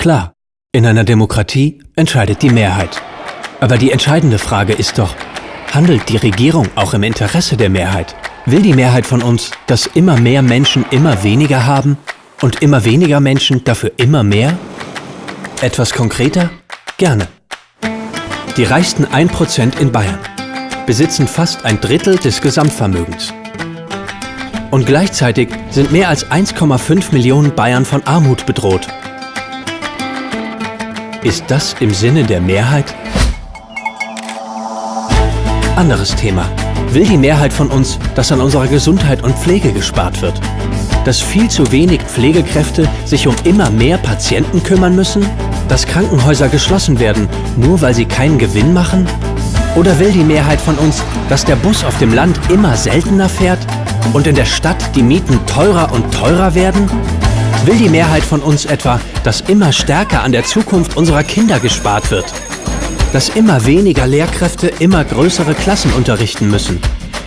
Klar, in einer Demokratie entscheidet die Mehrheit. Aber die entscheidende Frage ist doch, handelt die Regierung auch im Interesse der Mehrheit? Will die Mehrheit von uns, dass immer mehr Menschen immer weniger haben und immer weniger Menschen dafür immer mehr? Etwas konkreter? Gerne. Die reichsten 1% in Bayern besitzen fast ein Drittel des Gesamtvermögens. Und gleichzeitig sind mehr als 1,5 Millionen Bayern von Armut bedroht. Ist das im Sinne der Mehrheit? Anderes Thema. Will die Mehrheit von uns, dass an unserer Gesundheit und Pflege gespart wird? Dass viel zu wenig Pflegekräfte sich um immer mehr Patienten kümmern müssen? Dass Krankenhäuser geschlossen werden, nur weil sie keinen Gewinn machen? Oder will die Mehrheit von uns, dass der Bus auf dem Land immer seltener fährt und in der Stadt die Mieten teurer und teurer werden? Will die Mehrheit von uns etwa, dass immer stärker an der Zukunft unserer Kinder gespart wird? Dass immer weniger Lehrkräfte immer größere Klassen unterrichten müssen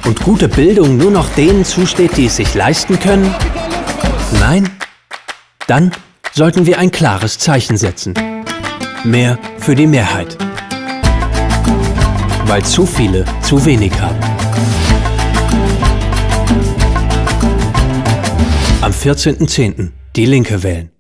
und gute Bildung nur noch denen zusteht, die es sich leisten können? Nein? Dann sollten wir ein klares Zeichen setzen. Mehr für die Mehrheit weil zu viele zu wenig haben. Am 14.10. Die Linke wählen.